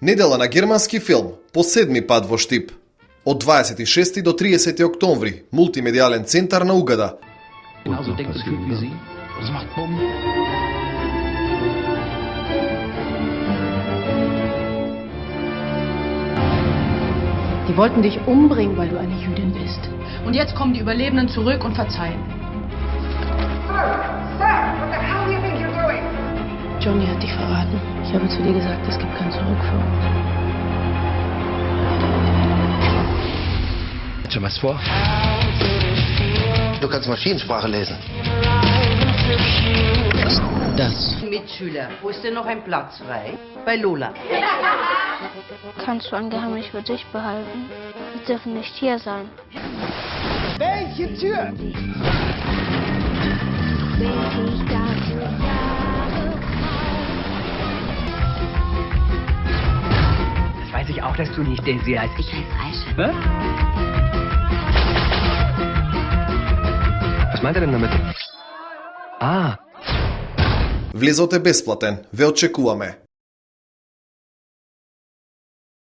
Недела на германски филм, по седми пат во Штип. Од 26 до 30 октомври, мултимедијален центар на Угада. Genauso denkt das Typ wie Sie. Das macht Bumm. Die wollten dich umbringen, weil du eine Jüdin bist. Und jetzt kommen die Überlebenden zurück und verzeihen. Johnny hat dich verraten. Ich habe zu dir gesagt, es gibt kein Zurück für uns. Hat schon was vor? Du kannst Maschinensprache lesen. Das. Mitschüler, wo ist denn noch ein Platz frei? Bei Lola. Kannst du ein Geheimnis für dich behalten? Wir dürfen nicht hier sein. Welche Tür? auch, dass du nicht Daisy heißt. Ich heiße Aisha. Was? Was meint er denn damit? Ah, Влезот е бесплатен, ве очекуваме.